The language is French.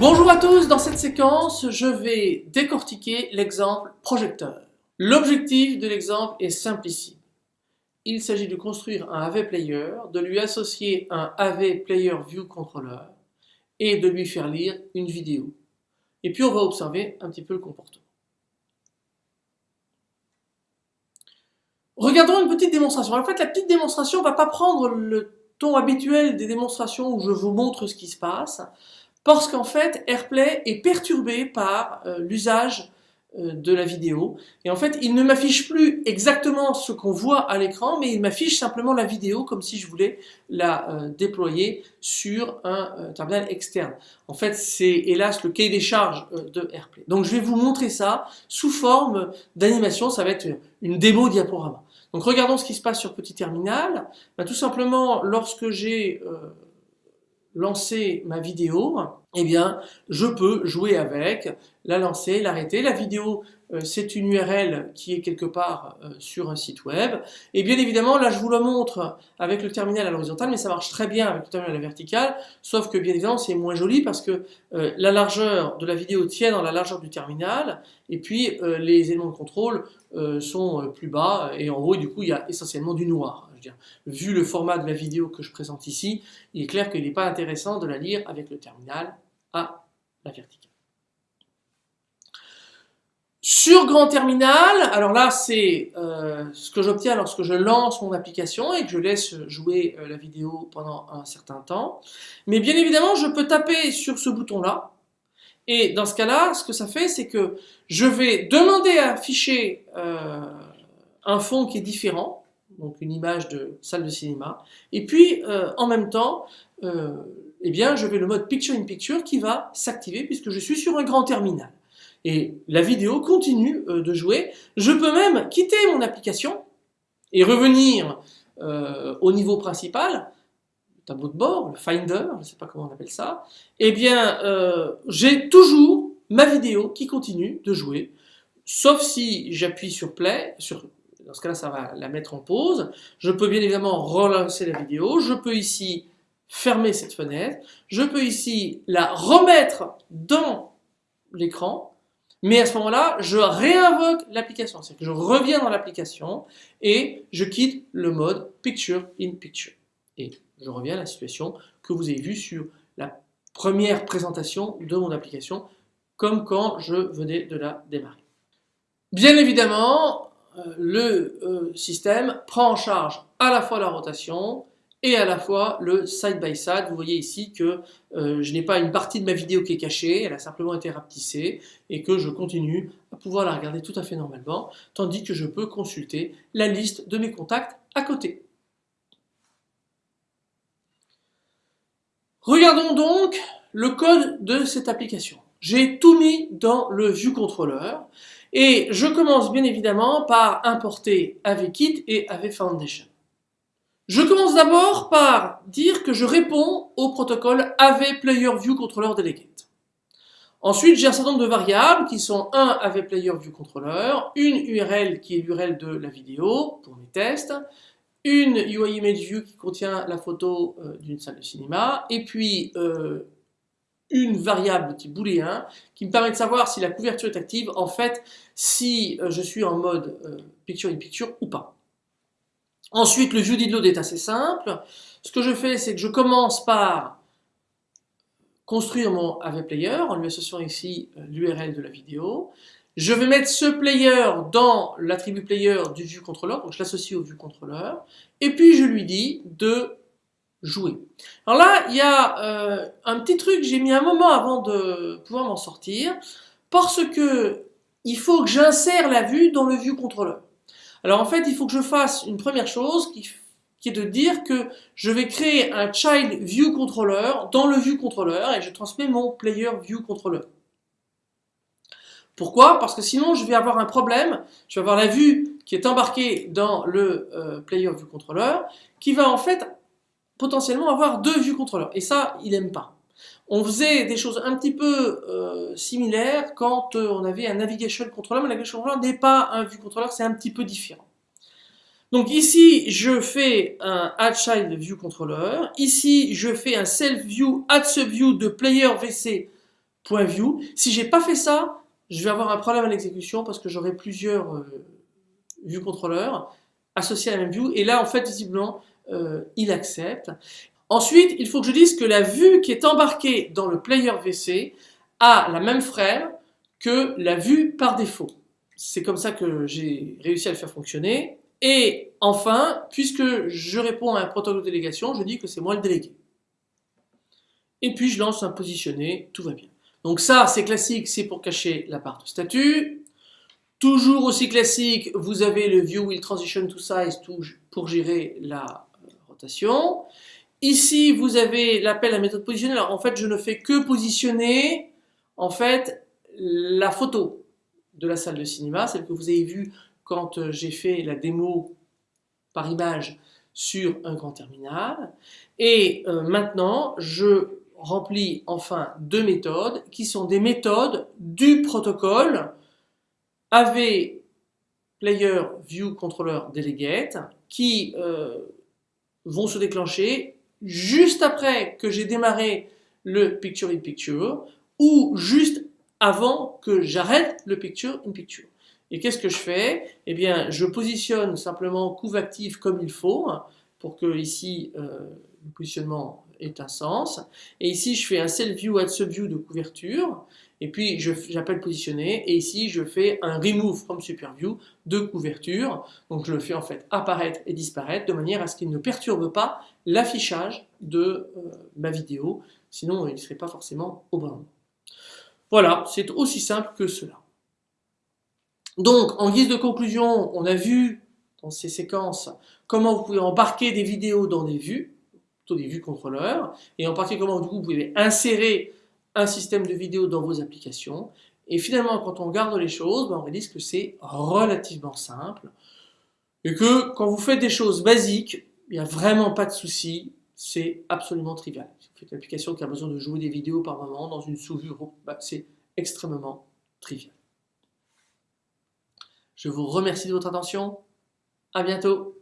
Bonjour à tous, dans cette séquence, je vais décortiquer l'exemple projecteur. L'objectif de l'exemple est simplissime. Il s'agit de construire un AV Player, de lui associer un AV Player View Controller et de lui faire lire une vidéo. Et puis on va observer un petit peu le comportement. Regardons une petite démonstration. En fait, la petite démonstration ne va pas prendre le ton habituel des démonstrations où je vous montre ce qui se passe parce qu'en fait AirPlay est perturbé par euh, l'usage de la vidéo et en fait il ne m'affiche plus exactement ce qu'on voit à l'écran mais il m'affiche simplement la vidéo comme si je voulais la euh, déployer sur un terminal externe. En fait c'est hélas le cahier des charges de AirPlay. Donc je vais vous montrer ça sous forme d'animation, ça va être une démo diaporama. Donc regardons ce qui se passe sur petit terminal. Bah, tout simplement lorsque j'ai lancer ma vidéo, eh bien, je peux jouer avec, la lancer, l'arrêter. La vidéo, c'est une URL qui est quelque part euh, sur un site web. Et bien évidemment, là, je vous le montre avec le terminal à l'horizontale, mais ça marche très bien avec le terminal à la verticale, sauf que bien évidemment, c'est moins joli parce que euh, la largeur de la vidéo tient dans la largeur du terminal, et puis les éléments de contrôle sont plus bas, et en haut, du coup, il y a essentiellement du noir vu le format de la vidéo que je présente ici, il est clair qu'il n'est pas intéressant de la lire avec le terminal à la verticale. Sur grand terminal, alors là c'est euh, ce que j'obtiens lorsque je lance mon application et que je laisse jouer euh, la vidéo pendant un certain temps. Mais bien évidemment, je peux taper sur ce bouton-là. Et dans ce cas-là, ce que ça fait, c'est que je vais demander à afficher euh, un fond qui est différent donc une image de salle de cinéma. Et puis, en même temps, eh bien, je vais le mode Picture in Picture qui va s'activer puisque je suis sur un grand terminal. Et la vidéo continue euh, de jouer. Je peux même quitter mon application et revenir au niveau principal, le tableau de bord, le Finder, je ne sais pas comment on appelle ça. Eh bien, j'ai toujours ma vidéo qui continue de jouer, sauf si j'appuie sur Play, dans ce cas-là, ça va la mettre en pause. Je peux bien évidemment relancer la vidéo. Je peux ici fermer cette fenêtre. Je peux ici la remettre dans l'écran. Mais à ce moment-là, je réinvoque l'application. C'est-à-dire que je reviens dans l'application et je quitte le mode Picture in Picture. Et je reviens à la situation que vous avez vue sur la première présentation de mon application, comme quand je venais de la démarrer. Bien évidemment, euh, le euh, système prend en charge à la fois la rotation et à la fois le side-by-side. Vous voyez ici que euh, je n'ai pas une partie de ma vidéo qui est cachée, elle a simplement été rapetissée et que je continue à pouvoir la regarder tout à fait normalement, tandis que je peux consulter la liste de mes contacts à côté. Regardons donc le code de cette application. J'ai tout mis dans le View Controller et je commence bien évidemment par importer AVKit et AVFoundation. Je commence d'abord par dire que je réponds au protocole AV Player View Controller Delegate. Ensuite, j'ai un certain nombre de variables qui sont un AV Player View Controller, une URL qui est l'URL de la vidéo pour mes tests, une UI Image View qui contient la photo euh, d'une salle de cinéma, et puis euh, une variable type booléen qui me permet de savoir si la couverture est active, en fait, si euh, je suis en mode picture in picture ou pas. Ensuite, le view load est assez simple. Ce que je fais, c'est que je commence par construire mon AV Player en lui associant ici euh, l'URL de la vidéo. Je vais mettre ce player dans l'attribut player du view controller, donc je l'associe au view controller, et puis je lui dis de jouer. Alors là, il y a euh, un petit truc, j'ai mis un moment avant de pouvoir m'en sortir, parce que il faut que j'insère la vue dans le view controller. Alors en fait, il faut que je fasse une première chose qui, est de dire que je vais créer un child view controller dans le view controller et je transmets mon player view controller. Pourquoi? Parce que sinon je vais avoir un problème, je vais avoir la vue qui est embarquée dans le euh, player view controller qui va en fait potentiellement avoir deux vues contrôleurs. Et ça, il n'aime pas. On faisait des choses un petit peu euh, similaires quand euh, on avait un navigation controller, mais navigation controller n'est pas un view controller, c'est un petit peu différent. Donc ici, je fais un add child view controller. Ici, je fais un self view add subview de player vc.view. Si j'ai pas fait ça, je vais avoir un problème à l'exécution parce que j'aurai plusieurs euh, view controllers associés à la même view. Et là, en fait, visiblement, euh, il accepte. Ensuite, il faut que je dise que la vue qui est embarquée dans le player VC a la même frame que la vue par défaut. C'est comme ça que j'ai réussi à le faire fonctionner. Et enfin, puisque je réponds à un protocole de délégation, je dis que c'est moi le délégué. Et puis je lance un positionné, tout va bien. Donc ça, c'est classique, c'est pour cacher la part de statut. Toujours aussi classique, vous avez le view will transition to size pour gérer la rotation. Ici, vous avez l'appel à la méthode positionnée. Alors en fait, je ne fais que positionner en fait la photo de la salle de cinéma, celle que vous avez vue quand euh, j'ai fait la démo par image sur un grand terminal. Et euh, maintenant, je remplis enfin deux méthodes qui sont des méthodes du protocole AV Player View Controller Delegate qui euh, vont se déclencher juste après que j'ai démarré le Picture in Picture ou juste avant que j'arrête le Picture in Picture. Et qu'est-ce que je fais? Eh bien, je positionne simplement couve active comme il faut, pour que ici, euh, le positionnement ait un sens. Et ici, je fais un self view, add view de couverture. Et puis, j'appelle positionner. Et ici, je fais un remove from super view de couverture. Donc, je le fais en fait apparaître et disparaître de manière à ce qu'il ne perturbe pas l'affichage de euh, ma vidéo. Sinon, il ne serait pas forcément au bon. Voilà, c'est aussi simple que cela. Donc, en guise de conclusion, on a vu dans ces séquences comment vous pouvez embarquer des vidéos dans des vues, plutôt des vues contrôleurs, et en particulier comment vous pouvez insérer un système de vidéos dans vos applications. Et finalement, quand on regarde les choses, ben, on réalise que c'est relativement simple, et que quand vous faites des choses basiques, il n'y a vraiment pas de souci, c'est absolument trivial. Si vous faites une application qui a besoin de jouer des vidéos par moment dans une sous-vue, ben, c'est extrêmement trivial. Je vous remercie de votre attention. À bientôt.